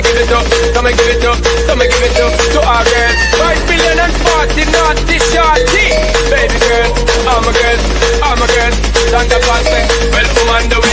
me give it up, so me give it up Don't give it up to our girl. Five billion and forty naughty shorty. Baby girl, I'm a girl, I'm a girl. Santa Claus say, well, woman, the